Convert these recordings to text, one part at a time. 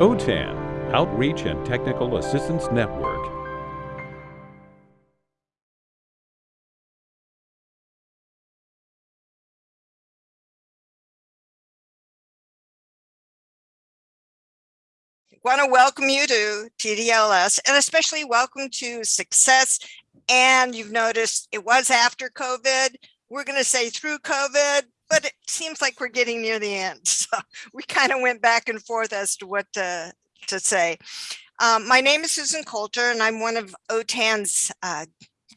OTAN, Outreach and Technical Assistance Network. want to welcome you to TDLS and especially welcome to Success. And you've noticed it was after COVID. We're going to say through COVID, but it seems like we're getting near the end. So we kind of went back and forth as to what to, to say. Um, my name is Susan Coulter and I'm one of OTAN's uh,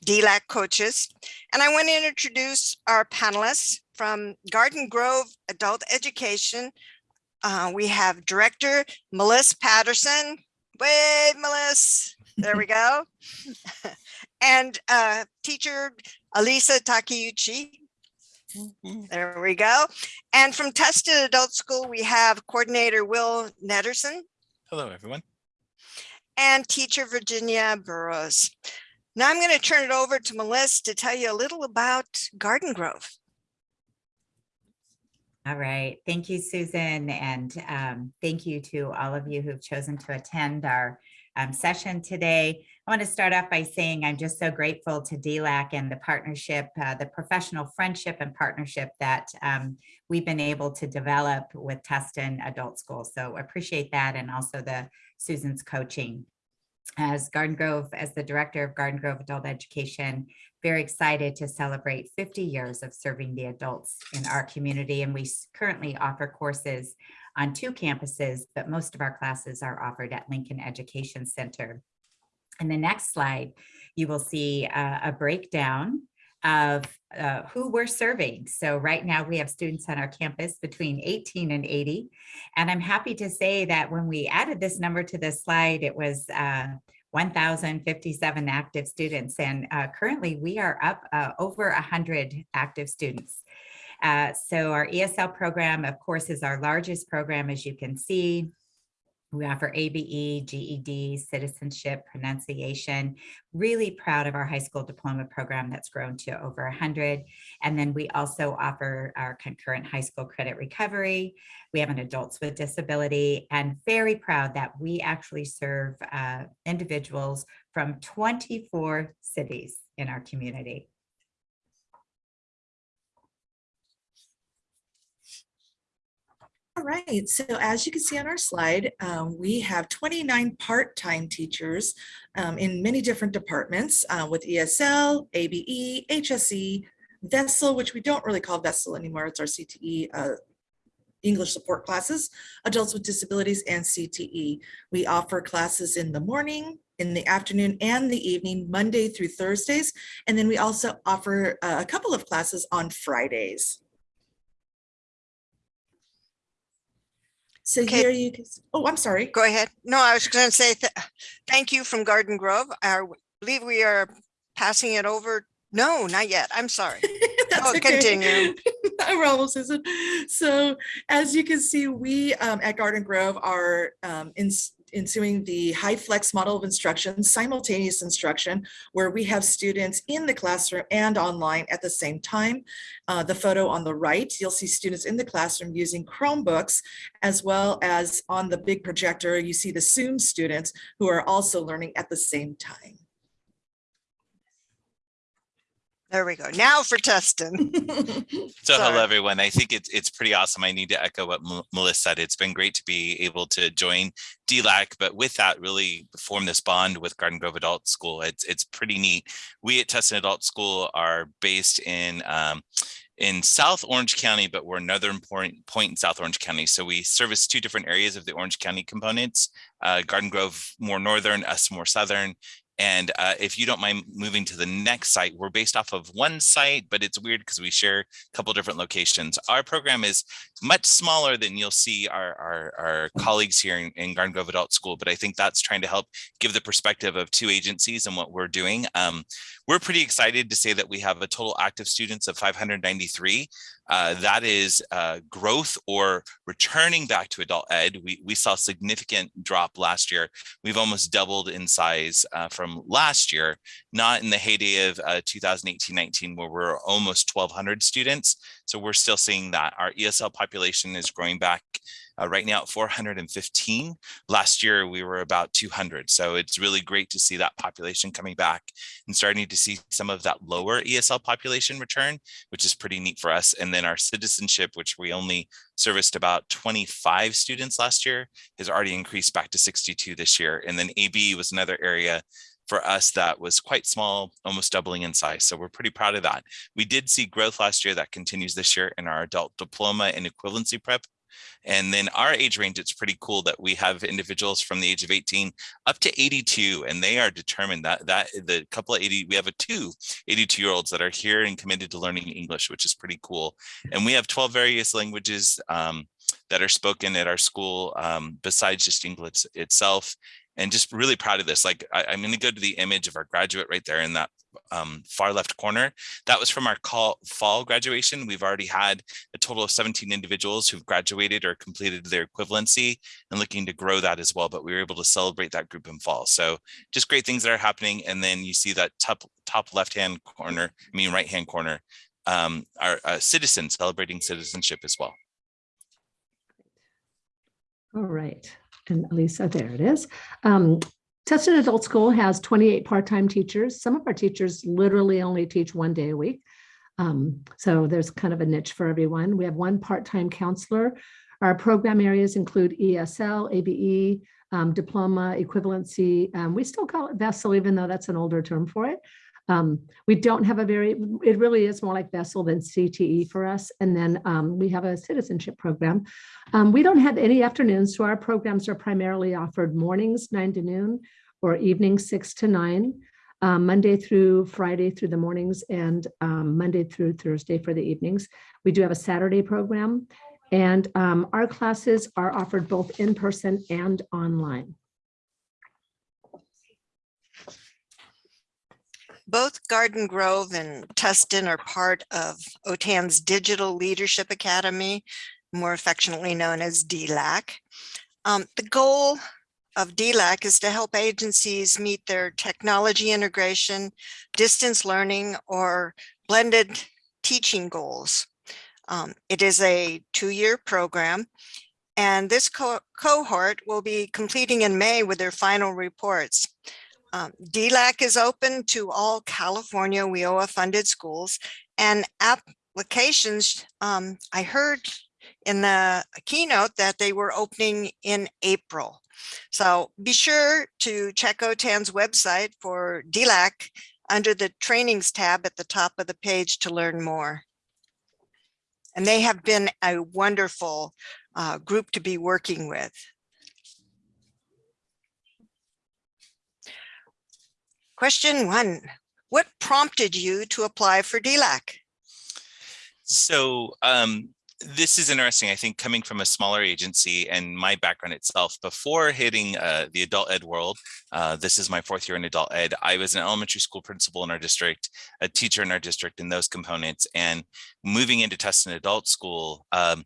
DLAC coaches. And I want to introduce our panelists from Garden Grove Adult Education, uh, we have director Melissa Patterson. Wave, Melissa. There we go. and uh, teacher Alisa Takeuchi. Mm-hmm. There we go. And from Tustin Adult School, we have coordinator Will Nederson. Hello, everyone. And teacher Virginia Burrows. Now I'm going to turn it over to Melissa to tell you a little about Garden Grove. All right. Thank you, Susan. And um, thank you to all of you who've chosen to attend our um, session today. I want to start off by saying I'm just so grateful to DLAC and the partnership, uh, the professional friendship and partnership that um, we've been able to develop with Tustin Adult School. So appreciate that and also the Susan's coaching. As Garden Grove, as the director of Garden Grove Adult Education, very excited to celebrate 50 years of serving the adults in our community. And we currently offer courses on two campuses, but most of our classes are offered at Lincoln Education Center. In the next slide, you will see uh, a breakdown of uh, who we're serving. So right now we have students on our campus between 18 and 80. And I'm happy to say that when we added this number to this slide, it was uh, 1,057 active students. And uh, currently we are up uh, over 100 active students. Uh, so our ESL program, of course, is our largest program, as you can see. We offer ABE, GED, citizenship, pronunciation. Really proud of our high school diploma program that's grown to over 100. And then we also offer our concurrent high school credit recovery. We have an adults with disability and very proud that we actually serve uh, individuals from 24 cities in our community. All right, so as you can see on our slide, um, we have 29 part-time teachers um, in many different departments uh, with ESL, ABE, HSE, VESL, which we don't really call VESL anymore, it's our CTE uh, English support classes, adults with disabilities, and CTE. We offer classes in the morning, in the afternoon and the evening, Monday through Thursdays. And then we also offer uh, a couple of classes on Fridays. So Okay. here you can, oh, I'm sorry. Go ahead. No, I was going to say th thank you from Garden Grove. I believe we are passing it over. No, not yet. I'm sorry. That's Oh, continue. No problem, Susan. So as you can see, we um, at Garden Grove are um, in, ensuing the HyFlex model of instruction, simultaneous instruction, where we have students in the classroom and online at the same time. Uh, the photo on the right, you'll see students in the classroom using Chromebooks, as well as on the big projector, you see the Zoom students who are also learning at the same time. There we go. Now for Tustin. So Sorry. hello, everyone. I think it's it's pretty awesome. I need to echo what M- Melissa said. It's been great to be able to join DLAC, but with that, really form this bond with Garden Grove Adult School. It's it's pretty neat. We at Tustin Adult School are based in um, in South Orange County, but we're another important point in South Orange County. So we service two different areas of the Orange County components. Uh, Garden Grove more northern, us more southern, and uh, if you don't mind moving to the next site, we're based off of one site, but it's weird because we share a couple different locations. Our program is much smaller than you'll see our, our, our colleagues here in, in Garden Grove Adult School, but I think that's trying to help give the perspective of two agencies and what we're doing. Um, we're pretty excited to say that we have a total active students of 593. Uh, that is uh, growth or returning back to adult ed. We, we saw significant drop last year. We've almost doubled in size uh, from last year, not in the heyday of 2018-19 uh, where we're almost 1200 students. So we're still seeing that. Our ESL population is growing back uh, right now at 415. Last year, we were about 200. So it's really great to see that population coming back and starting to see some of that lower ESL population return, which is pretty neat for us. And then our citizenship, which we only serviced about 25 students last year, has already increased back to 62 this year. And then AB was another area for us that was quite small, almost doubling in size. So we're pretty proud of that. We did see growth last year that continues this year in our adult diploma and equivalency prep. And then our age range, it's pretty cool that we have individuals from the age of 18 up to 82, and they are determined that that the couple of 80, we have a two 82 year olds that are here and committed to learning English, which is pretty cool. And we have 12 various languages um, that are spoken at our school um, besides just English itself and just really proud of this. Like I, am going to go to the image of our graduate right there in that um, far left corner. That was from our call, fall graduation. We've already had a total of 17 individuals who've graduated or completed their equivalency and looking to grow that as well. But we were able to celebrate that group in fall. So just great things that are happening. And then you see that top, top left-hand corner, I mean right-hand corner, um, our uh, citizens celebrating citizenship as well. All right, and Lisa, there it is. Um, Tustin Adult School has 28 part-time teachers. Some of our teachers literally only teach one day a week. Um, so there's kind of a niche for everyone. We have one part-time counselor. Our program areas include ESL, ABE, um, diploma, equivalency. Um, we still call it VESL, even though that's an older term for it. Um, we don't have a very, it really is more like VESL than CTE for us. And then um, we have a citizenship program. Um, we don't have any afternoons, so our programs are primarily offered mornings, nine to noon, or evenings, six to nine, um, Monday through Friday through the mornings, and um, Monday through Thursday for the evenings. We do have a Saturday program, and um, our classes are offered both in person and online. Both Garden Grove and Tustin are part of OTAN's Digital Leadership Academy, more affectionately known as DLAC. Um, the goal of DLAC is to help agencies meet their technology integration, distance learning, or blended teaching goals. Um, it is a two-year program, and this co cohort will be completing in May with their final reports. Um, DLAC is open to all California WIOA funded schools and applications. Um, I heard in the keynote that they were opening in April. So be sure to check OTAN's website for DLAC under the trainings tab at the top of the page to learn more. And they have been a wonderful uh, group to be working with. Question one, what prompted you to apply for DLAC? So um, this is interesting. I think coming from a smaller agency and my background itself, before hitting uh, the adult ed world, uh, this is my fourth year in adult ed, I was an elementary school principal in our district, a teacher in our district in those components, and moving into Tustin adult school, um,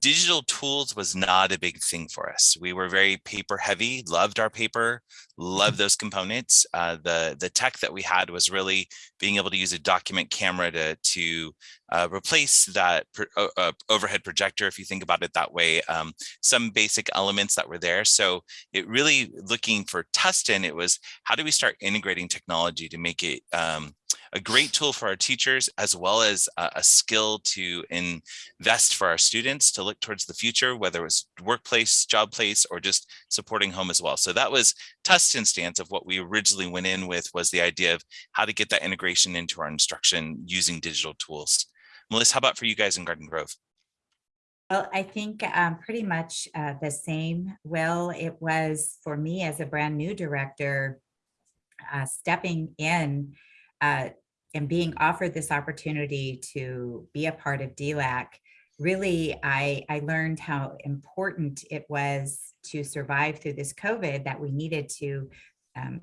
digital tools was not a big thing for us. We were very paper heavy, loved our paper, loved those components. Uh, the, the tech that we had was really being able to use a document camera to, to uh, replace that uh, uh, overhead projector, if you think about it that way, um, some basic elements that were there. So it really looking for Tustin, it was how do we start integrating technology to make it um, a great tool for our teachers, as well as a, a skill to invest for our students to look towards the future, whether it was workplace, job place, or just supporting home as well. So that was Tustin's stance of what we originally went in with was the idea of how to get that integration into our instruction using digital tools. Melissa, how about for you guys in Garden Grove? Well, I think um, pretty much uh, the same. Will it was for me as a brand new director, uh, stepping in uh, and being offered this opportunity to be a part of DLAC, really, I, I learned how important it was to survive through this COVID that we needed to um,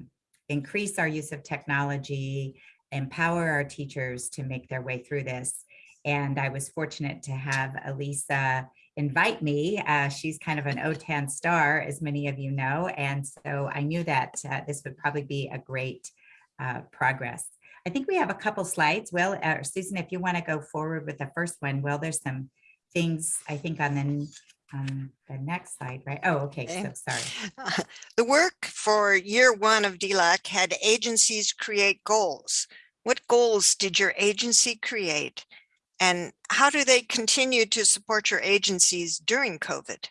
increase our use of technology, empower our teachers to make their way through this. And I was fortunate to have Elisa invite me. Uh, she's kind of an OTAN star, as many of you know. And so I knew that uh, this would probably be a great uh, progress. I think we have a couple slides. Well, uh, Susan, if you want to go forward with the first one, well, there's some things I think on the, on the next slide, right? Oh, okay, Okay. so sorry. The work for year one of DLAC had agencies create goals. What goals did your agency create? And how do they continue to support your agencies during COVID?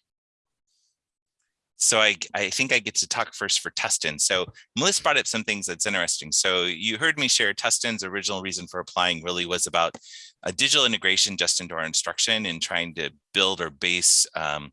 So I, I think I get to talk first for Tustin. So Melissa brought up some things that's interesting. So you heard me share Tustin's original reason for applying really was about a digital integration just into our instruction and trying to build or base um,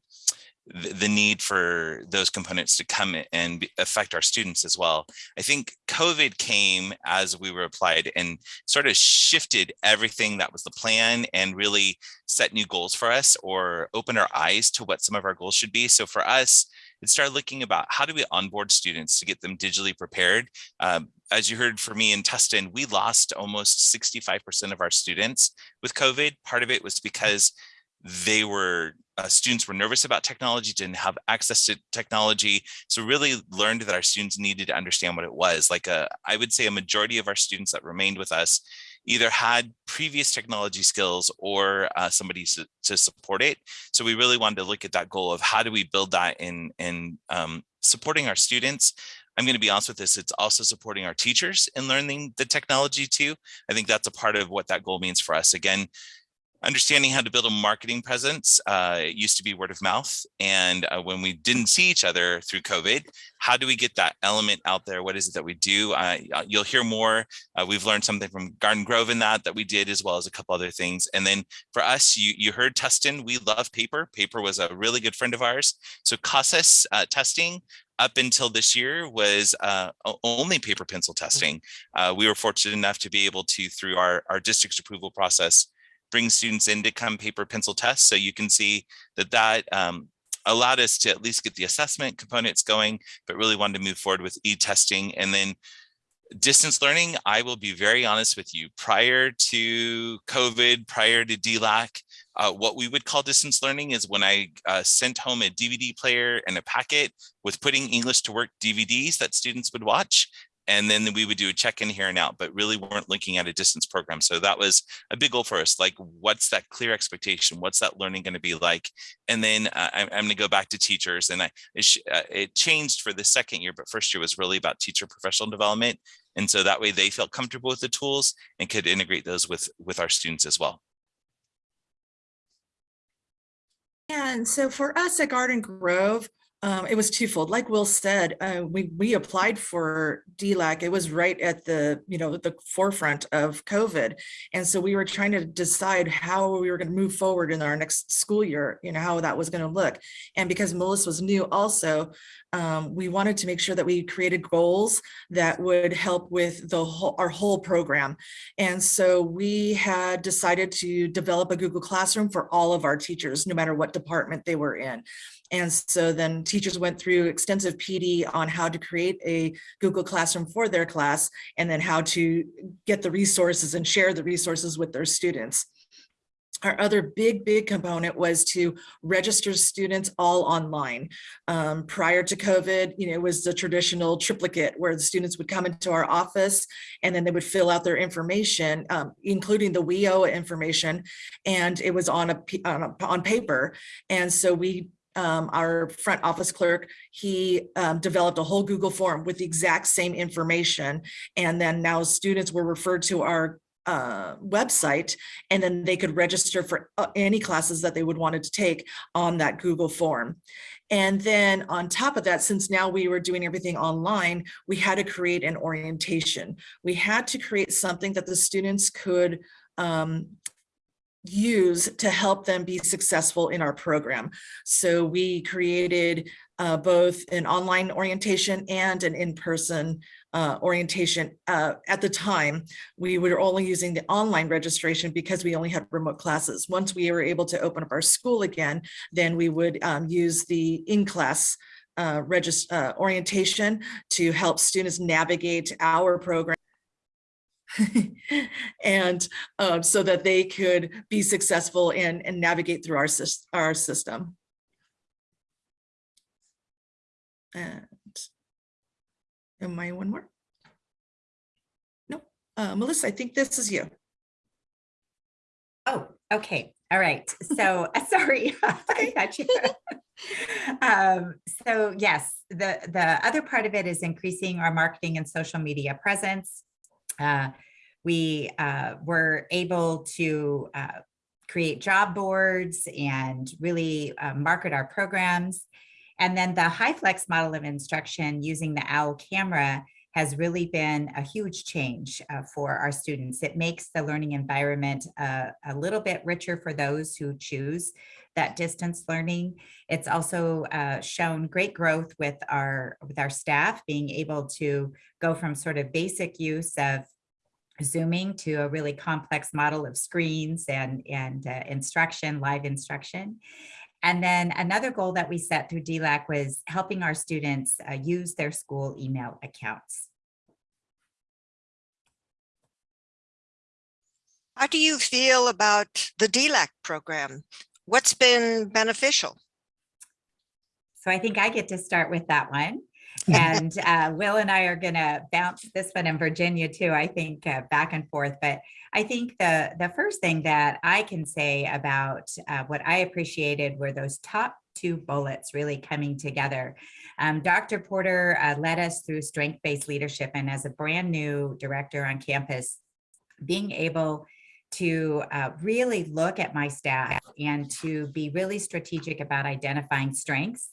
the, need for those components to come and affect our students as well. I think COVID came as we were applied and sort of shifted everything that was the plan and really set new goals for us or open our eyes to what some of our goals should be. So for us, it started looking about how do we onboard students to get them digitally prepared. Um, as you heard from me in Tustin, we lost almost 65% of our students with COVID. Part of it was because they were uh, students were nervous about technology, didn't have access to technology. So really learned that our students needed to understand what it was. Like a, I would say a majority of our students that remained with us either had previous technology skills or uh, somebody to, to support it. So we really wanted to look at that goal of how do we build that in, in um, supporting our students. I'm going to be honest with this, it's also supporting our teachers in learning the technology too. I think that's a part of what that goal means for us. Again, understanding how to build a marketing presence. Uh, it used to be word of mouth. And uh, when we didn't see each other through COVID, how do we get that element out there? What is it that we do? Uh, you'll hear more. Uh, we've learned something from Garden Grove in that, that we did, as well as a couple other things. And then for us, you, you heard Tustin, we love paper. Paper was a really good friend of ours. So CASAS uh, testing up until this year was uh, only paper pencil testing. Uh, we were fortunate enough to be able to, through our, our district's approval process, bring students in to come paper pencil test. So you can see that that um, allowed us to at least get the assessment components going, but really wanted to move forward with e-testing. And then distance learning, I will be very honest with you, prior to COVID, prior to DLAC, uh, what we would call distance learning is when I uh, sent home a DVD player and a packet with putting English to work DVDs that students would watch. And then we would do a check-in here and out, but really weren't looking at a distance program. So that was a big goal for us. Like, what's that clear expectation? What's that learning going to be like? And then uh, I'm, I'm going to go back to teachers. And I, it, uh, it changed for the second year, but first year was really about teacher professional development. And so that way they felt comfortable with the tools and could integrate those with, with our students as well. And so for us at Garden Grove, um, it was twofold. Like Will said, uh, we we applied for DLAC. It was right at the you know the forefront of COVID, and so we were trying to decide how we were going to move forward in our next school year. You know how that was going to look, and because Melissa was new, also um, we wanted to make sure that we created goals that would help with the whole our whole program. And so we had decided to develop a Google Classroom for all of our teachers, no matter what department they were in. And so then teachers went through extensive PD on how to create a Google Classroom for their class and then how to get the resources and share the resources with their students. Our other big, big component was to register students all online. Um, prior to COVID, you know, it was the traditional triplicate where the students would come into our office and then they would fill out their information, um, including the WIO information, and it was on a, on, a, on paper. And so we um, our front office clerk, he um, developed a whole Google form with the exact same information. And then now students were referred to our uh, website, and then they could register for uh, any classes that they would wanted to take on that Google form. And then on top of that, since now we were doing everything online, we had to create an orientation. We had to create something that the students could um, use to help them be successful in our program. So we created uh, both an online orientation and an in-person uh, orientation. Uh, at the time, we were only using the online registration because we only had remote classes. Once we were able to open up our school again, then we would um, use the in-class uh, uh, orientation to help students navigate our program and um, so that they could be successful and, and navigate through our, our system. And am I one more? No, Uh, Melissa, I think this is you. Oh, okay. All right. So sorry. I got you. um, so yes, the, the other part of it is increasing our marketing and social media presence. Uh, we uh, were able to uh, create job boards and really uh, market our programs. And then the HyFlex model of instruction using the OWL camera has really been a huge change uh, for our students. It makes the learning environment uh, a little bit richer for those who choose that distance learning. It's also uh, shown great growth with our with our staff being able to go from sort of basic use of Zooming to a really complex model of screens and, and uh, instruction, live instruction. And then another goal that we set through DLAC was helping our students uh, use their school email accounts. How do you feel about the DLAC program? What's been beneficial? So I think I get to start with that one. And uh, Will and I are going to bounce this one in Virginia too, I think uh, back and forth. But I think the, the first thing that I can say about uh, what I appreciated were those top two bullets really coming together. Um, Dr. Porter uh, led us through strength-based leadership and as a brand new director on campus, being able to uh, really look at my staff and to be really strategic about identifying strengths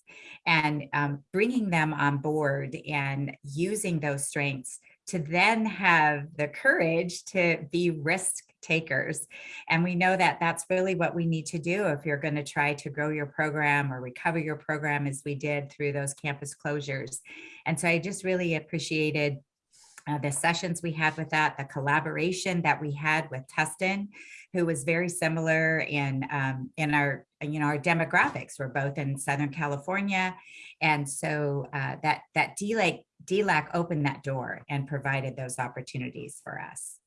and um, bringing them on board and using those strengths to then have the courage to be risk takers. And we know that that's really what we need to do if you're going to try to grow your program or recover your program as we did through those campus closures. And so I just really appreciated uh, the sessions we had with that, the collaboration that we had with Tustin, who was very similar in um, in our you know our demographics. We're both in Southern California, and so uh, that that DLAC DLAC opened that door and provided those opportunities for us.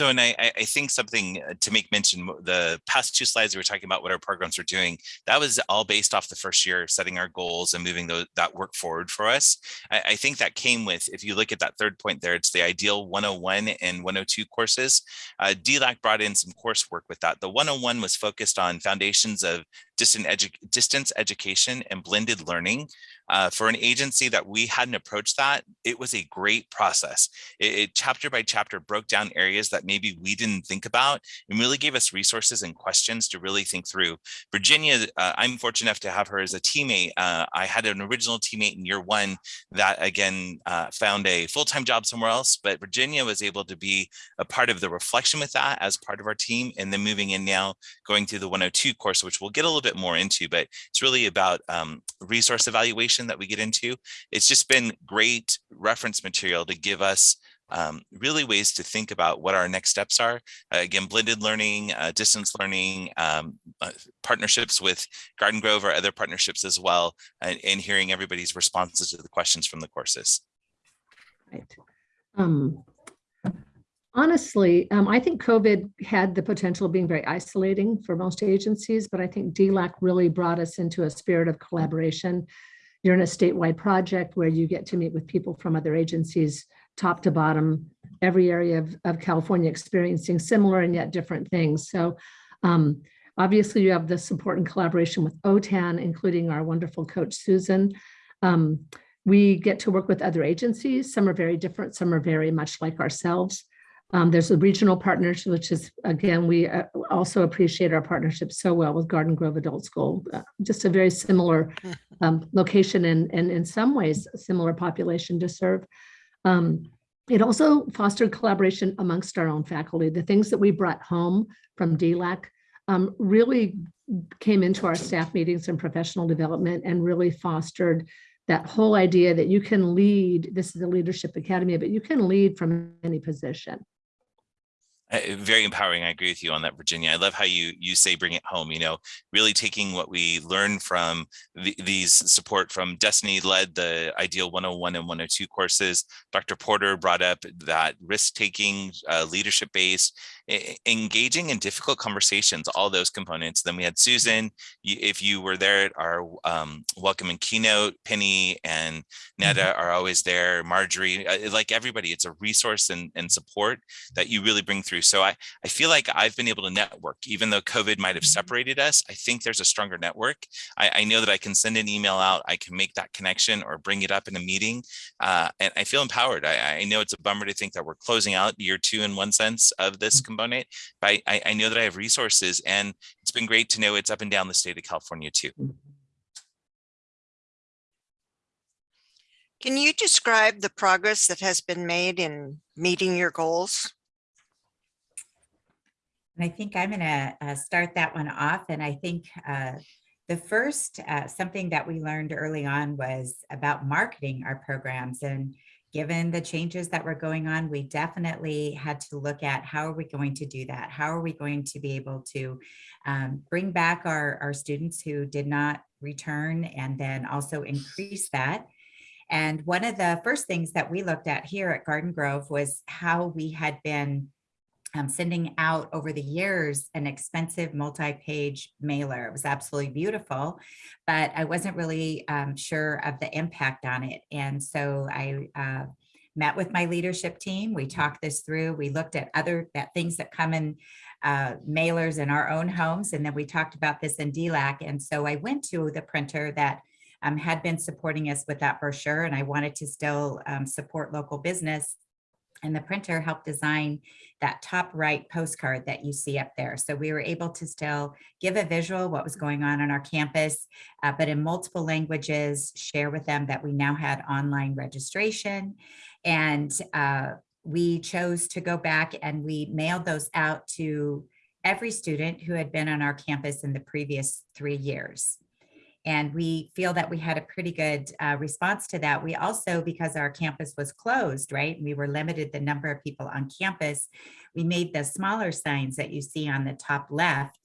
So, and I, I think something uh, to make mention, the past two slides we were talking about what our programs were doing, that was all based off the first year, setting our goals and moving that work forward for us. I, I, think that came with, if you look at that third point there, it's the ideal 101 and 102 courses. Uh, DLAC brought in some coursework with that. The 101 was focused on foundations of distant edu distance education and blended learning. Uh, for an agency that we hadn't approached that, it was a great process. It, it, chapter by chapter broke down areas that maybe we didn't think about and really gave us resources and questions to really think through. Virginia, uh, I'm fortunate enough to have her as a teammate. Uh, I had an original teammate in year one that again uh, found a full-time job somewhere else, but Virginia was able to be a part of the reflection with that as part of our team and then moving in now going through the 102 course, which we'll get a little bit more into, but it's really about um, resource evaluation that we get into. It's just been great reference material to give us um, really ways to think about what our next steps are. Uh, again, blended learning, uh, distance learning, um, uh, partnerships with Garden Grove or other partnerships as well, and, and, hearing everybody's responses to the questions from the courses. Right. Um, honestly, um, I think COVID had the potential of being very isolating for most agencies, but I think DLAC really brought us into a spirit of collaboration you're in a statewide project where you get to meet with people from other agencies, top to bottom, every area of, of California experiencing similar and yet different things. So um, obviously you have the support and collaboration with OTAN, including our wonderful coach, Susan. Um, we get to work with other agencies. Some are very different, some are very much like ourselves. Um, there's a regional partnership, which is, again, we uh, also appreciate our partnership so well with Garden Grove Adult School, uh, just a very similar um, location and, and in some ways, similar population to serve. Um, it also fostered collaboration amongst our own faculty. The things that we brought home from DLAC um, really came into our staff meetings and professional development and really fostered that whole idea that you can lead, this is a leadership academy, but you can lead from any position. Uh, very empowering. I agree with you on that, Virginia. I love how you you say bring it home. You know, really taking what we learn from the, these support from Destiny led the Ideal 101 and 102 courses. Dr. Porter brought up that risk taking, uh, leadership based, engaging in difficult conversations, all those components. Then we had Susan, if you were there at our um, welcome and keynote, Penny and Neda are always there, Marjorie, uh, like everybody, it's a resource and, and support that you really bring through. So I, I feel like I've been able to network, even though COVID might have separated us, I think there's a stronger network. I, I know that I can send an email out, I can make that connection or bring it up in a meeting. Uh, and I feel empowered. I, I know it's a bummer to think that we're closing out year two in one sense of this component, but I- I, I know that I have resources and it's been great to know it's up and down the state of California too. Can you describe the progress that has been made in meeting your goals? And I think I'm going to start that one off. And I think uh, the first, uh, something that we learned early on was about marketing our programs. And given the changes that were going on, we definitely had to look at how are we going to do that? How are we going to be able to um, bring back our, our students who did not return and then also increase that? And one of the first things that we looked at here at Garden Grove was how we had been um, sending out over the years an expensive multi-page mailer. It was absolutely beautiful, but I wasn't really um, sure of the impact on it. And so I uh, met with my leadership team. We talked this through. We looked at other that things that come in uh, mailers in our own homes, and then we talked about this in DLAC. And so I went to the printer that um, had been supporting us with that brochure, and I wanted to still um, support local business. And the printer helped design that top right postcard that you see up there. So we were able to still give a visual what was going on on our campus, uh, but in multiple languages, share with them that we now had online registration. And uh, we chose to go back and we mailed those out to every student who had been on our campus in the previous three years. And we feel that we had a pretty good uh, response to that. We also, because our campus was closed, right, we were limited the number of people on campus, we made the smaller signs that you see on the top left.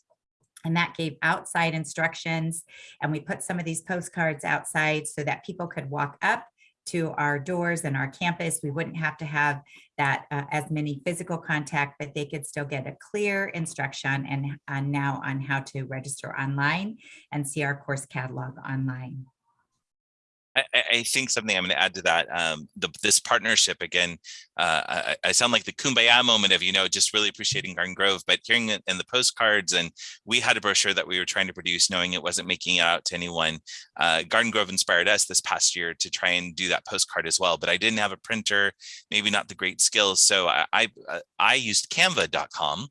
And that gave outside instructions. And we put some of these postcards outside so that people could walk up to our doors and our campus. We wouldn't have to have that uh, as many physical contact, but they could still get a clear instruction and uh, now on how to register online and see our course catalog online. I, I- think something I'm going to add to that, um, the, this partnership again, uh, I, I sound like the kumbaya moment of, you know, just really appreciating Garden Grove, but hearing it in the postcards and we had a brochure that we were trying to produce knowing it wasn't making it out to anyone. Uh, Garden Grove inspired us this past year to try and do that postcard as well, but I didn't have a printer, maybe not the great skills. So I, I, uh, I used canva.com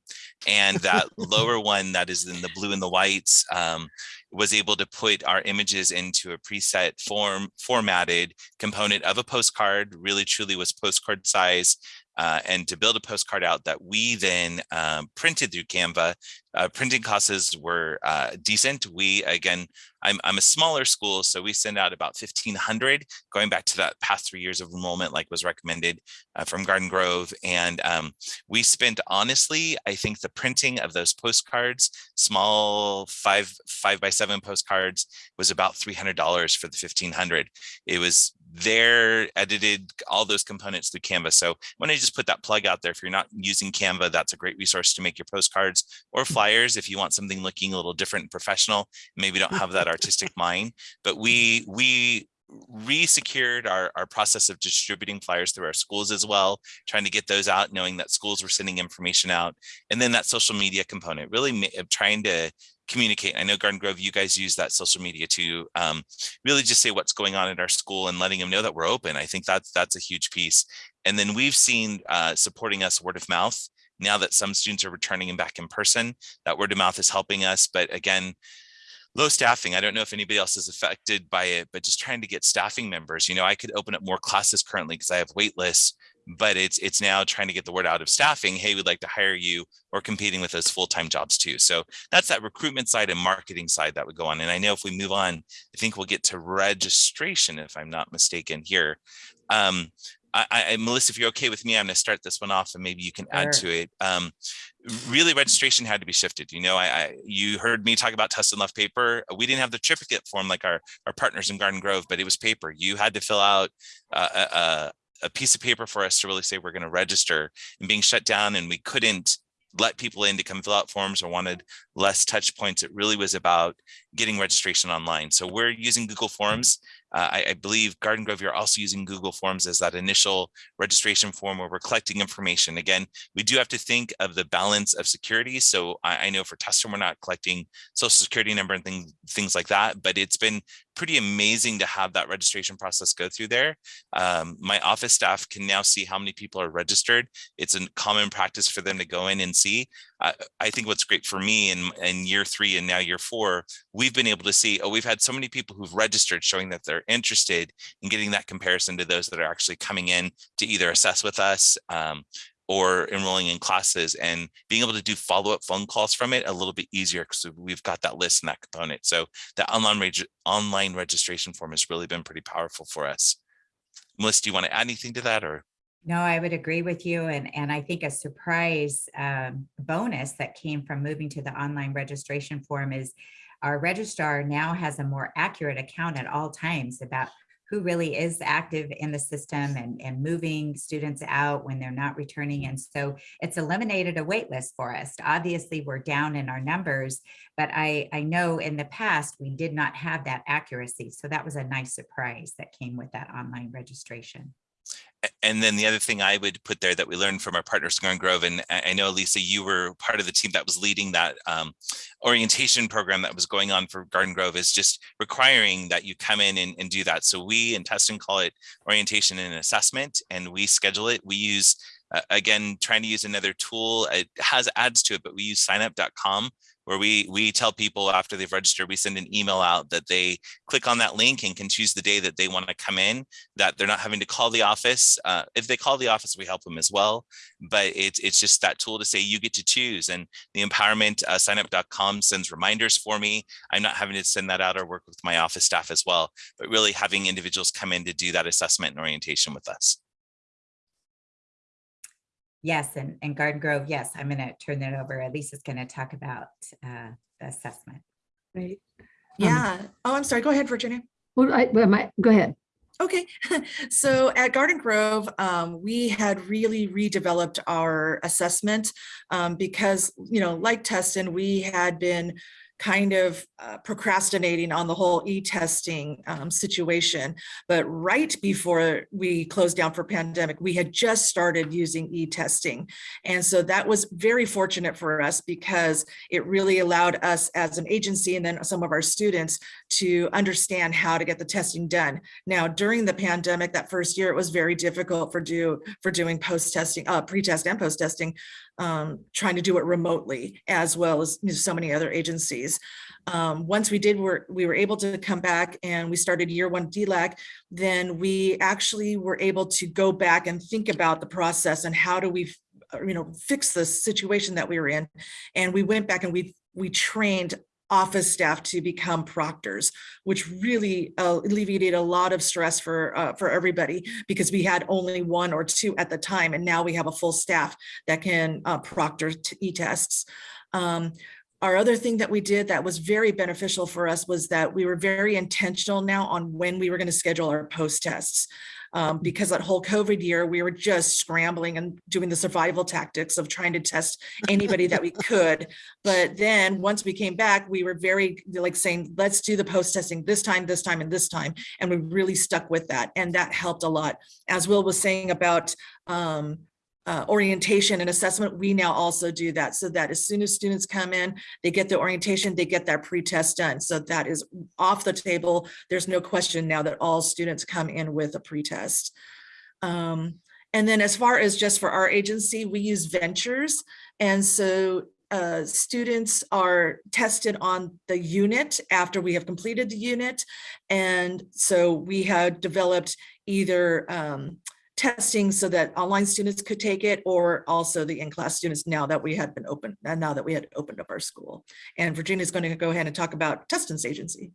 and that lower one that is in the blue and the whites, um, was able to put our images into a preset form formatted component of a postcard really truly was postcard size uh, and to build a postcard out that we then um, printed through Canva. Uh, printing costs were uh, decent. We, again, I'm, I'm a smaller school, so we send out about 1,500, going back to that past three years of enrollment, like was recommended uh, from Garden Grove. And um, we spent, honestly, I think the printing of those postcards, small five, five by seven postcards, was about $300 for the 1,500. It was there edited all those components through Canva. So when I just put that plug out there, if you're not using Canva, that's a great resource to make your postcards or mm. flyers if you want something looking a little different and professional, maybe don't have that artistic mind. But we we re-secured our, our process of distributing flyers through our schools as well, trying to get those out, knowing that schools were sending information out. And then that social media component, really trying to communicate. I know Garden Grove, you guys use that social media to um, really just say what's going on at our school and letting them know that we're open. I think that's that's a huge piece. And then we've seen uh, supporting us word of mouth. Now that some students are returning and back in person, that word of mouth is helping us. But again, low staffing. I don't know if anybody else is affected by it, but just trying to get staffing members. You know, I could open up more classes currently because I have wait lists, but it's it's now trying to get the word out of staffing. Hey, we'd like to hire you or competing with those full-time jobs too. So that's that recruitment side and marketing side that would go on. And I know if we move on, I think we'll get to registration if I'm not mistaken here. Um, I, I, Melissa, if you're okay with me, I'm going to start this one off and maybe you can add Sure. to it. Um, really, registration had to be shifted. You know, I, I you heard me talk about Tustin left paper. We didn't have the triplicate form like our our partners in Garden Grove, but it was paper. You had to fill out uh, a, a, piece of paper for us to really say we're going to register and being shut down, and we couldn't let people in to come fill out forms or wanted less touch points. It really was about getting registration online. So we're using Google Forms. Uh, I, I believe Garden Grove, you're also using Google Forms as that initial registration form where we're collecting information. Again, we do have to think of the balance of security. So I, I know for Tustin, we're not collecting social security number and things, things like that, but it's been pretty amazing to have that registration process go through there. Um, my office staff can now see how many people are registered. It's a common practice for them to go in and see. I, think what's great for me in, in year three and now year four, we've been able to see, oh, we've had so many people who've registered showing that they're interested in getting that comparison to those that are actually coming in to either assess with us um, or enrolling in classes and being able to do follow-up phone calls from it a little bit easier because we've got that list and that component. So the online reg online registration form has really been pretty powerful for us. Melissa, do you want to add anything to that or? No, I would agree with you. And, and I think a surprise um, bonus that came from moving to the online registration form is our registrar now has a more accurate account at all times about who really is active in the system and, and moving students out when they're not returning. And so it's eliminated a wait list for us. Obviously, we're down in our numbers, but I, I know in the past we did not have that accuracy. So that was a nice surprise that came with that online registration. And then the other thing I would put there that we learned from our partners Garden Grove, and I know Lisa, you were part of the team that was leading that um, orientation program that was going on for Garden Grove is just requiring that you come in and, and do that. So we in Tustin call it orientation and assessment, and we schedule it. We use uh, again, trying to use another tool. It has ads to it, but we use signup.com where we we tell people after they've registered, we send an email out that they click on that link and can choose the day that they want to come in, that they're not having to call the office. Uh, if they call the office, we help them as well. But it's, it's just that tool to say you get to choose. And the empowerment uh, signup.com sends reminders for me. I'm not having to send that out or work with my office staff as well, but really having individuals come in to do that assessment and orientation with us. Yes, and, and Garden Grove, yes, I'm going to turn that over. Lisa's going to talk about uh, the assessment. Right. Yeah. Oh, I'm sorry. Go ahead, Virginia. Well, I, well, my, go ahead. Okay, so at Garden Grove, um, we had really redeveloped our assessment um, because, you know, like Tustin, we had been kind of uh, procrastinating on the whole e-testing um, situation. But right before we closed down for pandemic, we had just started using e-testing. And so that was very fortunate for us because it really allowed us as an agency and then some of our students to understand how to get the testing done. Now, during the pandemic, that first year, it was very difficult for do for doing post-testing, uh, pre-test and post-testing, um, trying to do it remotely as well as so many other agencies. Um, once we did, we're, we were able to come back and we started year one DLAC, then we actually were able to go back and think about the process and how do we you know, fix the situation that we were in. And we went back and we we trained office staff to become proctors, which really uh, alleviated a lot of stress for uh, for everybody because we had only one or two at the time, and now we have a full staff that can uh, proctor e-tests. Um, our other thing that we did that was very beneficial for us was that we were very intentional now on when we were going to schedule our post tests um, because that whole COVID year, we were just scrambling and doing the survival tactics of trying to test anybody that we could. But then once we came back, we were very like saying, let's do the post testing this time, this time, and this time. And we really stuck with that. And that helped a lot. As Will was saying about um, uh, orientation and assessment, we now also do that so that as soon as students come in, they get the orientation, they get that pre-test done. So that is off the table. There's no question now that all students come in with a pre-test. Um, and then as far as just for our agency, we use ventures. And so uh, students are tested on the unit after we have completed the unit. And so we have developed either um, testing so that online students could take it or also the in-class students now that we had been open and now that we had opened up our school. And Virginia is going to go ahead and talk about Tustin's agency.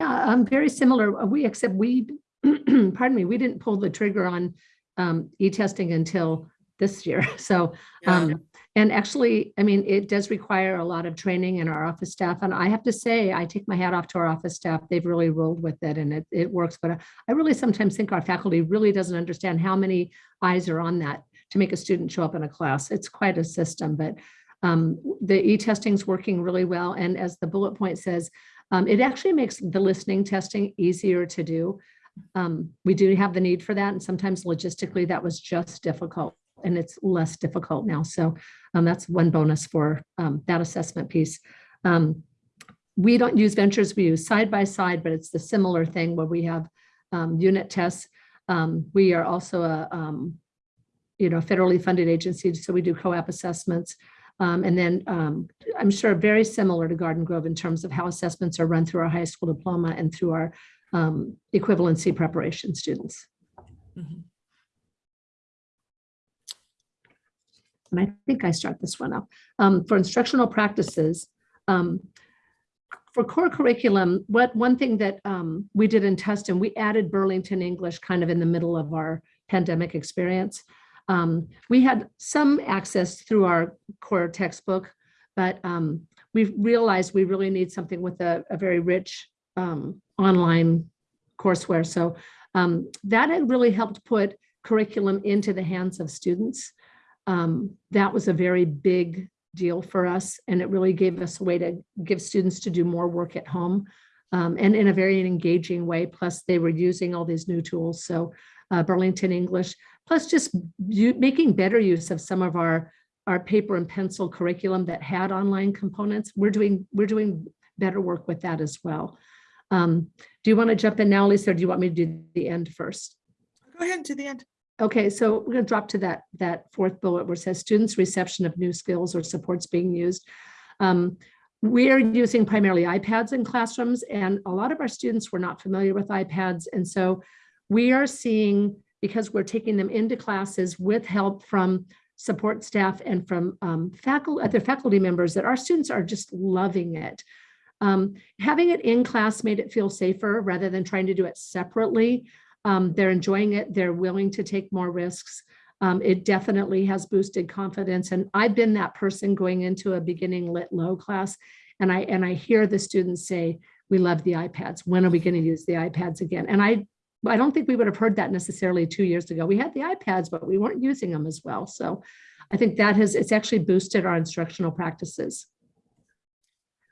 Yeah, um, very similar. We except we, pardon me, we didn't pull the trigger on um, e-testing until this year. So um, and actually, I mean, it does require a lot of training in our office staff. And I have to say, I take my hat off to our office staff. They've really rolled with it and it, it works. But I really sometimes think our faculty really doesn't understand how many eyes are on that to make a student show up in a class. It's quite a system, but Um, the e-testing is working really well. And as the bullet point says, um, it actually makes the listening testing easier to do. Um, we do have the need for that. And sometimes logistically that was just difficult and it's less difficult now. So um, that's one bonus for um, that assessment piece. Um, we don't use ventures, we use side by side, but it's the similar thing where we have um, unit tests. Um, we are also a, um, you know, federally funded agency, so we do co-op assessments. And then I'm sure very similar to Garden Grove in terms of how assessments are run through our high school diploma and through our equivalency preparation students. Mhm. And I think I start this one up. Um, for instructional practices, um, for core curriculum, what one thing that um, we did in Tustin, we added Burlington English kind of in the middle of our pandemic experience. Um, we had some access through our core textbook, but um, we realized we really need something with a, a very rich um, online courseware. So that had really helped put curriculum into the hands of students. Um, that was a very big deal for us, and it really gave us a way to give students to do more work at home um, and in a very engaging way. Plus, they were using all these new tools. So uh, Burlington English, plus just making better use of some of our our paper and pencil curriculum that had online components. We're doing we're doing better work with that as well. Um, do you want to jump in now, Lisa, or do you want me to do the end first? Go ahead to the end. Okay, so we're going to drop to that, that fourth bullet where it says students' reception of new skills or supports being used. Um, we are using primarily iPads in classrooms and a lot of our students were not familiar with iPads. And so we are seeing, because we're taking them into classes with help from support staff and from um, faculty, other faculty members that our students are just loving it. Um, having it in class made it feel safer rather than trying to do it separately. Um, they're enjoying it. They're willing to take more risks. Um, it definitely has boosted confidence. And I've been that person going into a beginning lit low class. And I, and I hear the students say, we love the iPads. When are we going to use the iPads again? And I, I don't think we would have heard that necessarily two years ago. We had the iPads, but we weren't using them as well. So I think that has, it's actually boosted our instructional practices.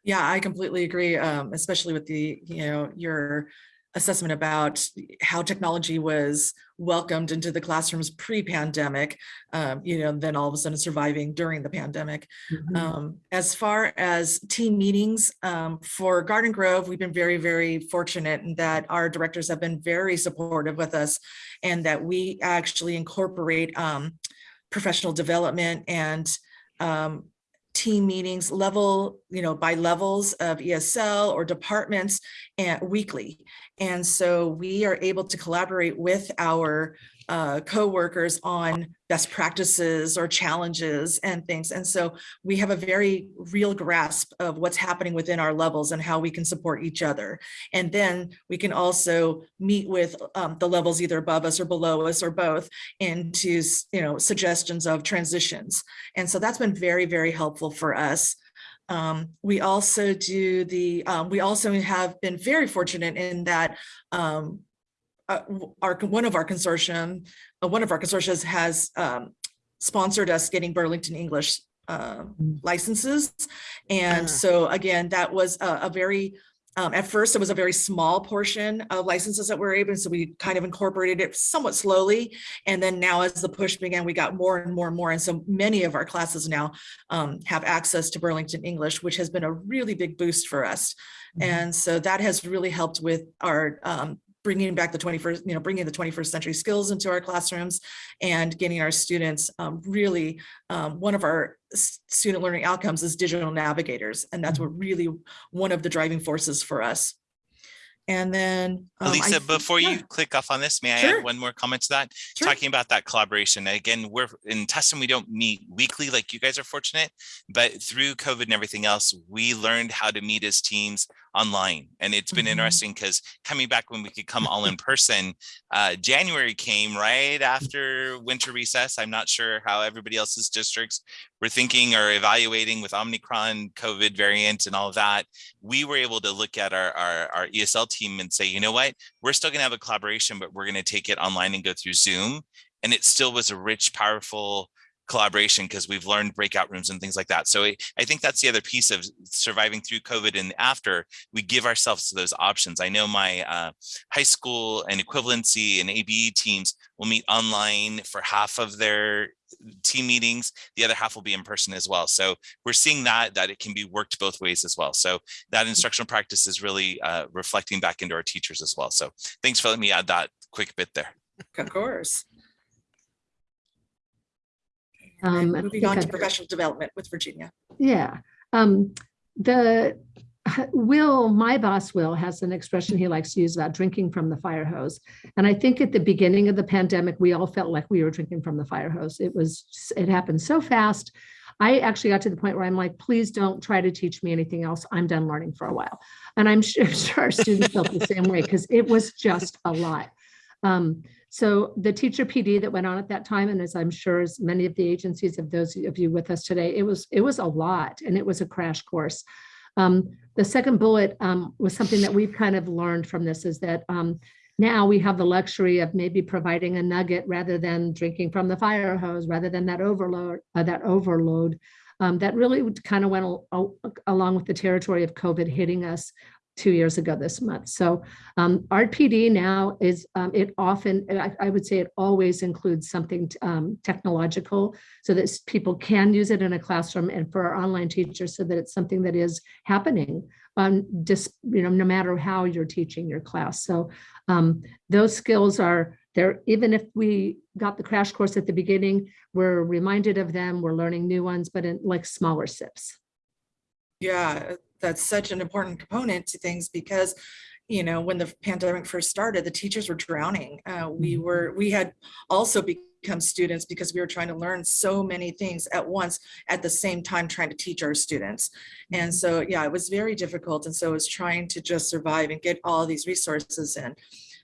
Yeah, I completely agree, um, especially with the, you know, your assessment about how technology was welcomed into the classrooms pre-pandemic, um, you know, then all of a sudden surviving during the pandemic. Mhm. Um, as far as team meetings um, for Garden Grove, we've been very, very fortunate in that our directors have been very supportive with us and that we actually incorporate um, professional development and um, team meetings level, you know, by levels of ESL or departments and weekly. And so we are able to collaborate with our uh, co-workers on best practices or challenges and things. And so we have a very real grasp of what's happening within our levels and how we can support each other. And then we can also meet with um, the levels either above us or below us or both into, you know, suggestions of transitions. And so that's been very, very helpful for us. Um, we also do the, um, we also have been very fortunate in that um, uh, our, one of our consortium, uh, one of our consortia has um, sponsored us getting Burlington English uh, Mm. licenses. And Ah. so again, that was a, a very, um, at first it was a very small portion of licenses that we were able, so we kind of incorporated it somewhat slowly. And then now as the push began, we got more and more and more. And so many of our classes now um, have access to Burlington English, which has been a really big boost for us. Mhm. And so that has really helped with our um, bringing back the 21st, you know, bringing the 21st century skills into our classrooms and getting our students um, really, um, one of our student learning outcomes is digital navigators. And that's what really one of the driving forces for us. And then. um, I Elisa, before yeah, you click off on this, may I add one more comment to that? sure. Talking about that collaboration, again, we're in Tustin, we don't meet weekly like you guys are fortunate, but through COVID and everything else, we learned how to meet as teams online. And it's been Mhm. interesting because coming back when we could come all in person, uh, January came right after winter recess. I'm not sure how everybody else's districts were thinking or evaluating with Omicron, COVID variant and all of that. We were able to look at our, our, our ESL team and say, you know what, we're still gonna have a collaboration, but we're gonna take it online and go through Zoom. And it still was a rich, powerful collaboration because we've learned breakout rooms and things like that. So I, I think that's the other piece of surviving through COVID and after we give ourselves those options. I know my uh, high school and equivalency and ABE teams will meet online for half of their team meetings. The other half will be in person as well. So we're seeing that, that it can be worked both ways as well. So that instructional practice is really uh, reflecting back into our teachers as well. So thanks for letting me add that quick bit there. Of course. Um, Moving on to I've- professional development with Virginia. Yeah. Um, the Will, my boss Will, has an expression he likes to use about drinking from the fire hose. And I think at the beginning of the pandemic, we all felt like we were drinking from the fire hose. It was, it happened so fast. I actually got to the point where I'm like, please don't try to teach me anything else. I'm done learning for a while. And I'm sure, sure our students felt the same way because it was just a lot. Um, so the teacher PD that went on at that time, and as I'm sure as many of the agencies of those of you with us today, it was it was a lot and it was a crash course. Um, the second bullet um, was something that we've kind of learned from this is that um, now we have the luxury of maybe providing a nugget rather than drinking from the fire hose, rather than that overload, uh, that overload. Um, that really kind of went al- al- along with the territory of COVID hitting us two years ago this month. So um, our PD now is, um, it often, I, I would say it always includes something um, technological so that people can use it in a classroom and for our online teachers so that it's something that is happening um, just, you know, no matter how you're teaching your class. So um, those skills are there, even if we got the crash course at the beginning, we're reminded of them, we're learning new ones, but in like smaller sips. Yeah, that's such an important component to things because, you know, when the pandemic first started, the teachers were drowning. Uh, we Mhm. were, we had also become students because we were trying to learn so many things at once at the same time trying to teach our students. And so, yeah, it was very difficult. And so it was trying to just survive and get all these resources in.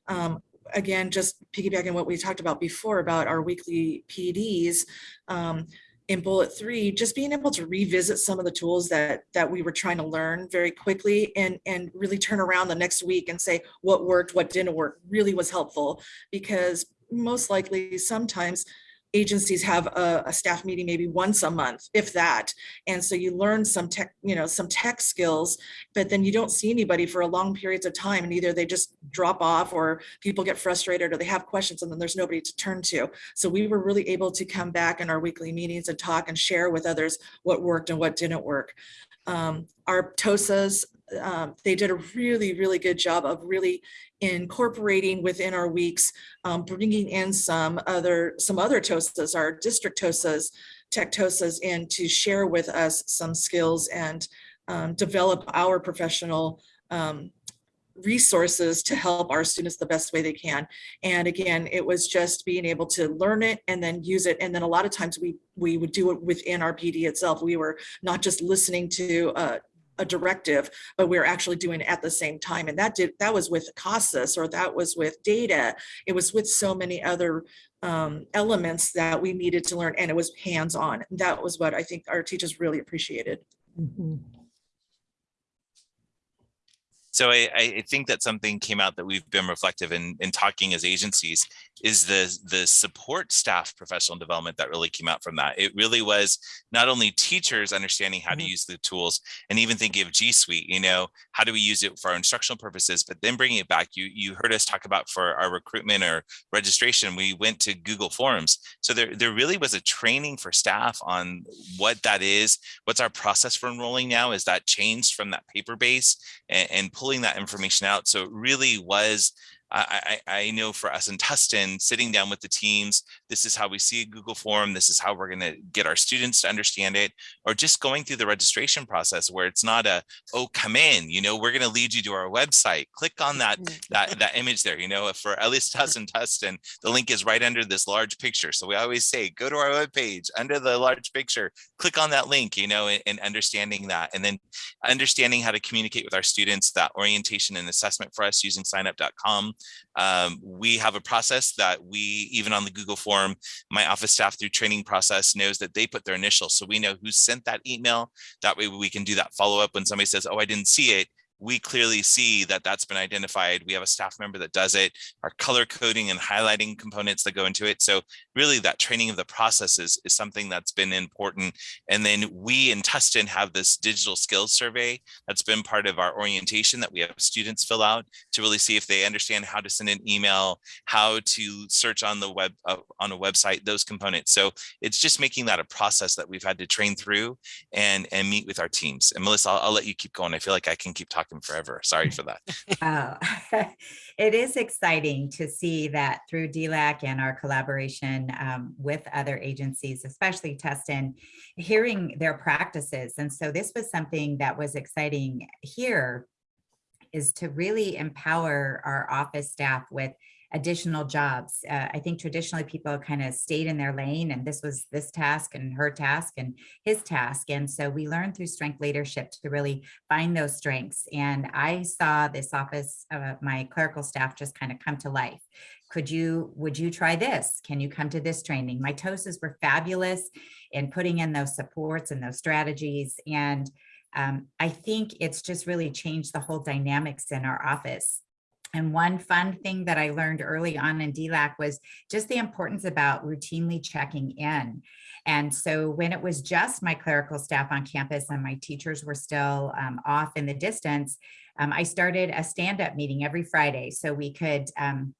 Um, again, just piggybacking what we talked about before about our weekly PDs, um, in bullet three, just being able to revisit some of the tools that that we were trying to learn very quickly and and really turn around the next week and say what worked, what didn't work really was helpful because most likely sometimes agencies have a, a staff meeting maybe once a month, if that. And so you learn some tech, you know, some tech skills, but then you don't see anybody for a long periods of time and either they just drop off or people get frustrated or they have questions and then there's nobody to turn to. So we were really able to come back in our weekly meetings and talk and share with others what worked and what didn't work. Um, our TOSAs, um, they did a really, really good job of really incorporating within our weeks, um, bringing in some other, some other TOSAs, our district TOSAs, tech TOSAs in to share with us some skills and um, develop our professional um, resources to help our students the best way they can. And again, it was just being able to learn it and then use it. And then a lot of times we we would do it within our PD itself. We were not just listening to uh, a directive, but we are actually doing it at the same time. And that did that was with CASAS or that was with data. It was with so many other um, elements that we needed to learn and it was hands-on. That was what I think our teachers really appreciated. Mhm. So I, I think that something came out that we've been reflective in, in talking as agencies is the, the support staff professional development that really came out from that. It really was not only teachers understanding how to Mhm. use the tools and even thinking of G Suite, you know, how do we use it for our instructional purposes, but then bringing it back, you, you heard us talk about for our recruitment or registration, we went to Google Forms. So there, there really was a training for staff on what that is. What's our process for enrolling now? Is that changed from that paper base and, and pulling that information out? So it really was I, I, I know for us in Tustin, sitting down with the teams, this is how we see a Google form. This is how we're going to get our students to understand it, or just going through the registration process where it's not a, oh, come in, you know, we're going to lead you to our website. Click on that, mm-hmm. that, that image there, you know, for at least us in Tustin, the link is right under this large picture. So we always say, go to our webpage under the large picture, click on that link, you know, and, and understanding that. And then understanding how to communicate with our students, that orientation and assessment for us using signup.com. Um, we have a process that we, even on the Google form, my office staff through training process knows that they put their initials. So we know who sent that email. That way we can do that follow up when somebody says, oh, I didn't see it. We clearly see that that's been identified. We have a staff member that does it, our color coding and highlighting components that go into it. So really that training of the processes is something that's been important. And then we in Tustin have this digital skills survey that's been part of our orientation that we have students fill out to really see if they understand how to send an email, how to search on the web uh, on a website, those components. So it's just making that a process that we've had to train through and and meet with our teams. And Melissa, I'll, I'll let you keep going. I feel like I can keep talking forever. Sorry for that. Oh, it is exciting to see that through DLAC and our collaboration um, with other agencies, especially Tustin, hearing their practices. And so this was something that was exciting here is to really empower our office staff with additional jobs. Uh, I think traditionally people kind of stayed in their lane and this was this task and her task and his task. And so we learned through strength leadership to really find those strengths. And I saw this office, uh, my clerical staff just kind of come to life. Could you, would you try this? Can you come to this training? My TOSAs were fabulous in putting in those supports and those strategies. And um, I think it's just really changed the whole dynamics in our office. And one fun thing that I learned early on in DLAC was just the importance about routinely checking in. And so when it was just my clerical staff on campus and my teachers were still um, off in the distance, um, I started a stand-up meeting every Friday so we could um,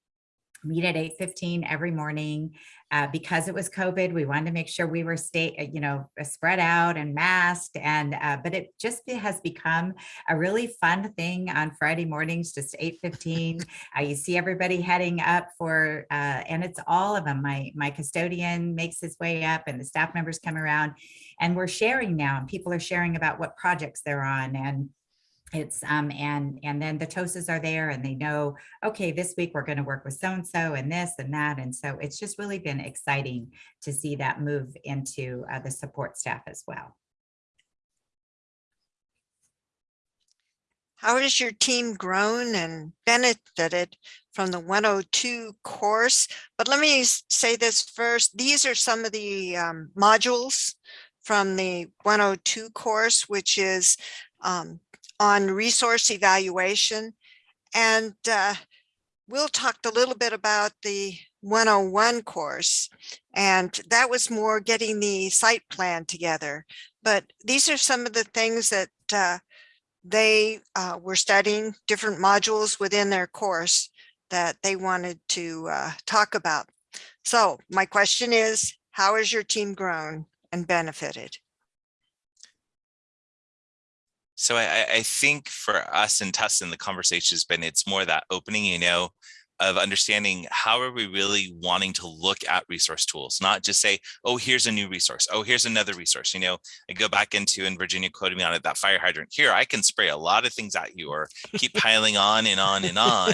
meet at 8.15 every morning. Uh, because it was COVID, we wanted to make sure we were stay, uh, you know, uh, spread out and masked. And uh, but it just has become a really fun thing on Friday mornings, just 8:15. uh, you see everybody heading up for, uh, and it's all of them. My my custodian makes his way up, and the staff members come around, and we're sharing now. And people are sharing about what projects they're on and it's um and and then the TOSAs are there and they know okay this week we're going to work with so and so and this and that and so it's just really been exciting to see that move into uh, the support staff as well How has your team grown and benefited from the 102 course? But let me say this first. These are some of the um, modules from the 102 course, which is um, on resource evaluation. And uh, Will talked a little bit about the 101 course, and that was more getting the site plan together. But these are some of the things that uh, they uh, were studying different modules within their course that they wanted to uh, talk about. So my question is, how has your team grown and benefited? So I, I- think for us in Tustin, the conversation has been, it's more that opening, you know, of understanding how are we really wanting to look at resource tools, not just say, oh, here's a new resource. Oh, here's another resource. You know, I go back into, and Virginia quoted me on it, that fire hydrant. Here, I can spray a lot of things at you or keep piling on and on and on.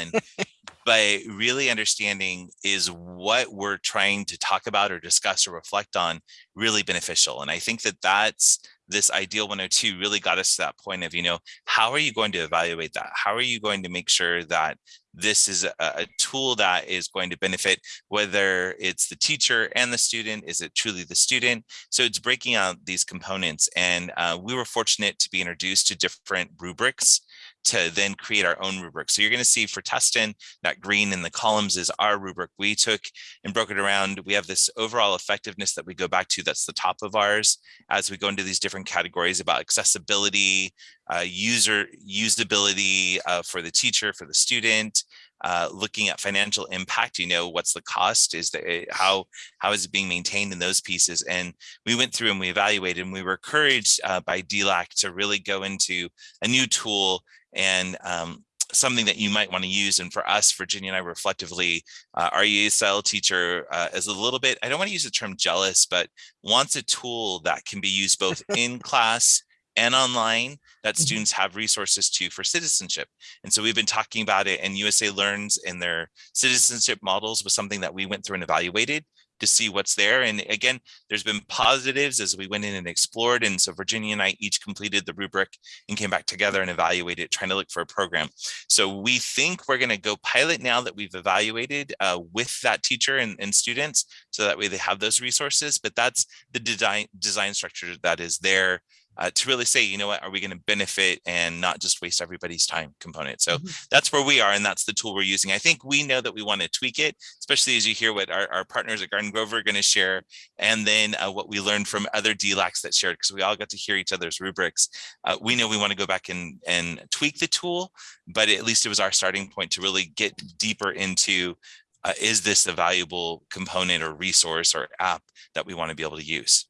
But really understanding is what we're trying to talk about or discuss or reflect on really beneficial. And I think that that's this ideal 102 really got us to that point of, you know, how are you going to evaluate that? How are you going to make sure that this is a, a tool that is going to benefit whether it's the teacher and the student, is it truly the student? So it's breaking out these components. And uh, we were fortunate to be introduced to different rubrics to then create our own rubric. So you're going to see for Tustin, that green in the columns is our rubric. We took and broke it around. We have this overall effectiveness that we go back to. That's the top of ours as we go into these different categories about accessibility, uh, user usability uh, for the teacher, for the student, uh, looking at financial impact, you know, what's the cost? Is the how how is it being maintained in those pieces? And we went through and we evaluated and we were encouraged uh, by DLAC to really go into a new tool and um, something that you might want to use. And for us, Virginia and I reflectively, uh, our ESL teacher uh, is a little bit, I don't want to use the term jealous, but wants a tool that can be used both in class and online that Mhm. students have resources to for citizenship. And so we've been talking about it and USA Learns in their citizenship models was something that we went through and evaluated to see what's there. And again, there's been positives as we went in and explored. And so Virginia and I each completed the rubric and came back together and evaluated, trying to look for a program. So we think we're going to go pilot now that we've evaluated uh, with that teacher and, and students, so that way they have those resources. But that's the design design structure that is there uh, to really say, you know what, are we going to benefit and not just waste everybody's time component? So Mhm. that's where we are, and that's the tool we're using. I think we know that we want to tweak it, especially as you hear what our, our partners at Garden Grove are going to share, and then uh, what we learned from other DLACs that shared, because we all got to hear each other's rubrics. Uh, we know we want to go back and, and tweak the tool, but at least it was our starting point to really get deeper into uh, is this a valuable component or resource or app that we want to be able to use?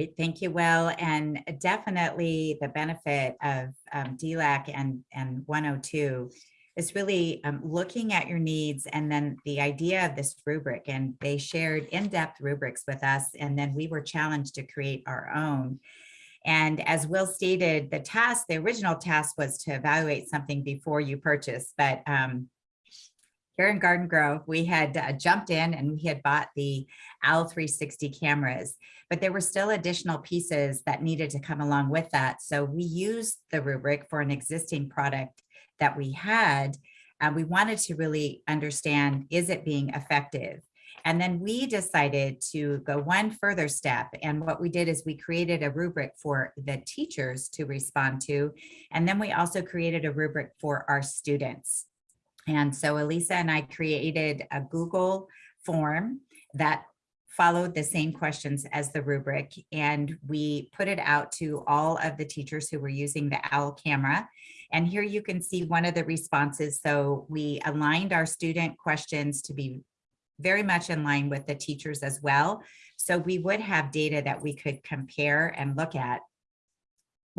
Great, thank you, Will. And definitely the benefit of um, DLAC and, and 102 is really um, looking at your needs and then the idea of this rubric. And they shared in-depth rubrics with us, and then we were challenged to create our own. And as Will stated, the task, the original task was to evaluate something before you purchase, but um, here in Garden Grove, we had uh, jumped in and we had bought the OWL 360 cameras, but there were still additional pieces that needed to come along with that. So we used the rubric for an existing product that we had. Uh, we wanted to really understand, is it being effective? And then we decided to go one further step. And what we did is we created a rubric for the teachers to respond to. And then we also created a rubric for our students. And so Elisa and I created a Google form that followed the same questions as the rubric. And we put it out to all of the teachers who were using the OWL camera. And here you can see one of the responses. So we aligned our student questions to be very much in line with the teachers as well. So we would have data that we could compare and look at.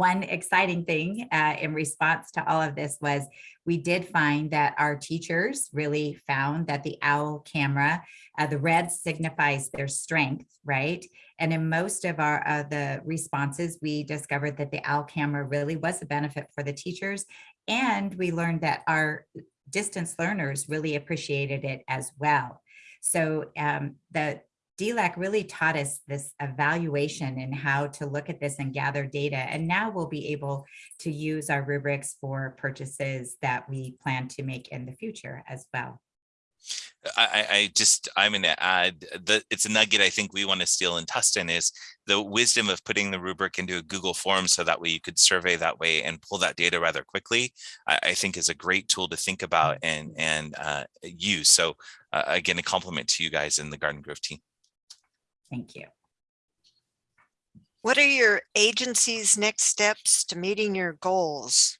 One exciting thing uh, in response to all of this was we did find that our teachers really found that the OWL camera, uh, the red signifies their strength, right? And in most of our uh, the responses, we discovered that the OWL camera really was a benefit for the teachers. And we learned that our distance learners really appreciated it as well. So um, the DLAC really taught us this evaluation and how to look at this and gather data. And now we'll be able to use our rubrics for purchases that we plan to make in the future as well. I, I just, I'm going to add that it's a nugget I think we want to steal in Tustin is the wisdom of putting the rubric into a Google form so that way you could survey that way and pull that data rather quickly. I, I think is a great tool to think about and, and uh, use. So uh, again, a compliment to you guys in the Garden Grove team. Thank you. What are your agency's next steps to meeting your goals?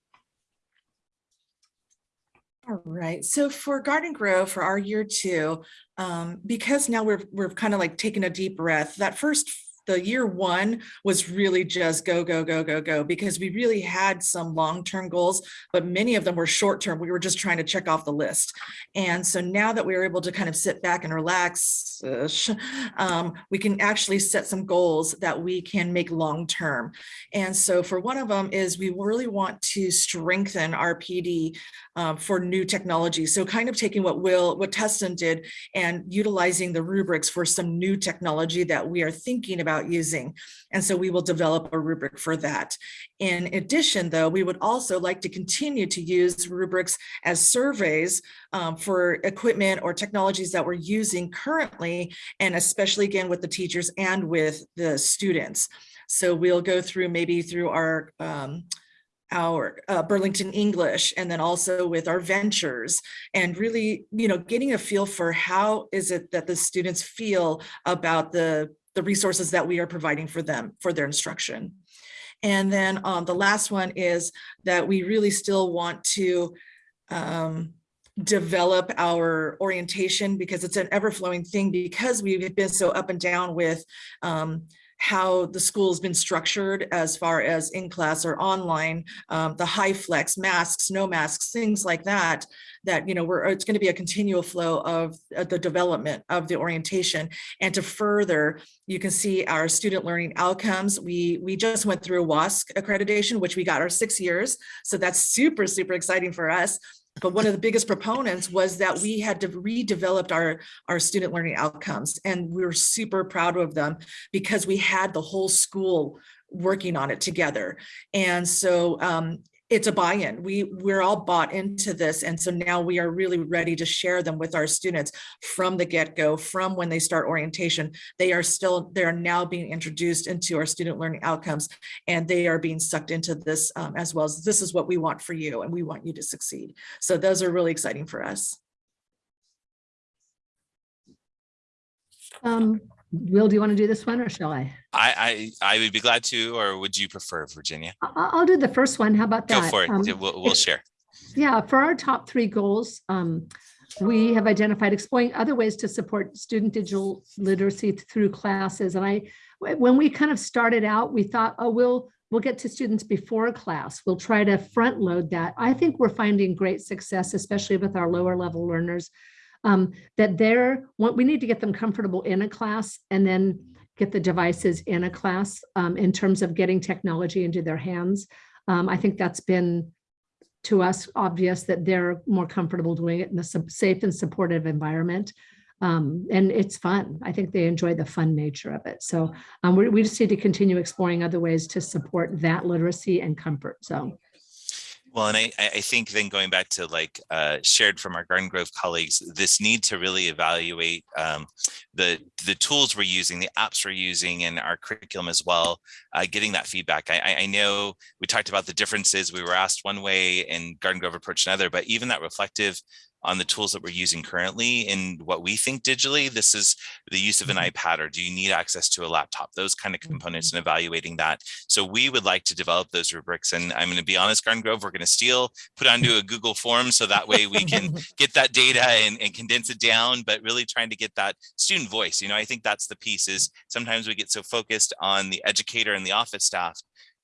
All right, so for Garden Grove for our year two, um, because now we're, we're kind of like taking a deep breath, that first, the year one was really just go, go, go, go, go, because we really had some long-term goals, but many of them were short-term. We were just trying to check off the list. And so now that we are able to kind of sit back and relax, uh, um, we can actually set some goals that we can make long-term. And so for one of them is we really want to strengthen our PD um, for new technology. So kind of taking what Will, what Tustin did and utilizing the rubrics for some new technology that we are thinking about using. And so we will develop a rubric for that. In addition, though, we would also like to continue to use rubrics as surveys um, for equipment or technologies that we're using currently, and especially again with the teachers and with the students. So we'll go through maybe through our um, our uh, Burlington English and then also with our ventures and really, you know, getting a feel for how is it that the students feel about the, the resources that we are providing for them for their instruction. And then um, the last one is that we really still want to um, develop our orientation because it's an ever flowing thing because we've been so up and down with um, how the school's been structured as far as in class or online, um, the HyFlex masks, no masks, things like that, that, you know, we're, it's going to be a continual flow of uh, the development of the orientation. And to further, you can see our student learning outcomes. We, we just went through WASC accreditation, which we got our six years. So that's super, super exciting for us. But one of the biggest proponents was that we had to redeveloped our, our student learning outcomes. And we were super proud of them because we had the whole school working on it together. And so um, it's a buy-in. We, we're all bought into this. And so now we are really ready to share them with our students from the get-go, from when they start orientation. They are still, they are now being introduced into our student learning outcomes and they are being sucked into this um, as well as this is what we want for you and we want you to succeed. So those are really exciting for us. Um, Will, do you want to do this one or shall I? I, I, I would be glad to, or would you prefer Virginia? I- I'll do the first one. How about that? Go for it. Um, We'll, we'll share. Yeah, for our top three goals, um, we have identified exploring other ways to support student digital literacy through classes. And I, when we kind of started out, we thought, oh, we'll, we'll get to students before class. We'll try to front load that. I think we're finding great success, especially with our lower level learners, um, that they're, what we need to get them comfortable in a class and then get the devices in a class um, in terms of getting technology into their hands. Um, I think that's been to us obvious that they're more comfortable doing it in a safe and supportive environment. Um, and it's fun. I think they enjoy the fun nature of it. So um, we, we just need to continue exploring other ways to support that literacy and comfort. So Well, and I, I think then going back to like uh, shared from our Garden Grove colleagues, this need to really evaluate um, the the tools we're using, the apps we're using, and our curriculum as well. Uh, getting that feedback. I, I- I know we talked about the differences. We were asked one way, and Garden Grove approached another. But even that reflective on the tools that we're using currently and what we think digitally, this is the use of an mm-hmm. iPad or do you need access to a laptop? Those kind of components mm-hmm. and evaluating that. So we would like to develop those rubrics. And I'm going to be honest, Garden Grove, we're going to steal, put onto a Google form so that way we can get that data and, and condense it down, but really trying to get that student voice. You know, I think that's the piece is sometimes we get so focused on the educator and the office staff,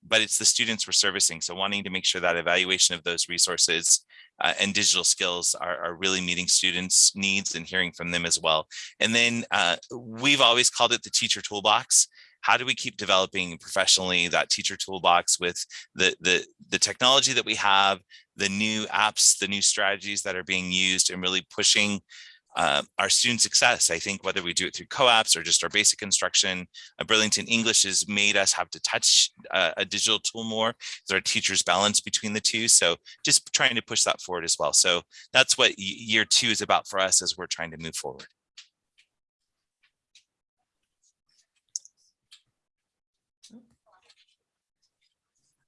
but it's the students we're servicing. So wanting to make sure that evaluation of those resources uh, and digital skills are, are really meeting students' needs and hearing from them as well. And then uh, we've always called it the teacher toolbox. How do we keep developing professionally that teacher toolbox with the, the, the technology that we have, the new apps, the new strategies that are being used and really pushing uh, our student success. I think whether we do it through co-ops or just our basic instruction, uh, Burlington English has made us have to touch uh, a digital tool more as our teachers balance between the two. So just trying to push that forward as well. So that's what year two is about for us as we're trying to move forward.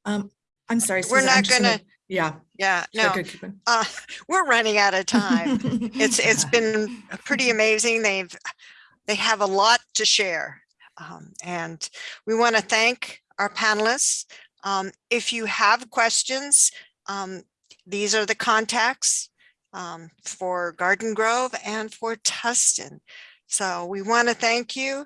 Um, I'm sorry. We're not gonna, Yeah. yeah, no, good, keep going. uh, we're running out of time. It's, it's been pretty amazing. They've, they have a lot to share. Um, and we want to thank our panelists. Um, if you have questions, um, these are the contacts um, for Garden Grove and for Tustin. So we want to thank you.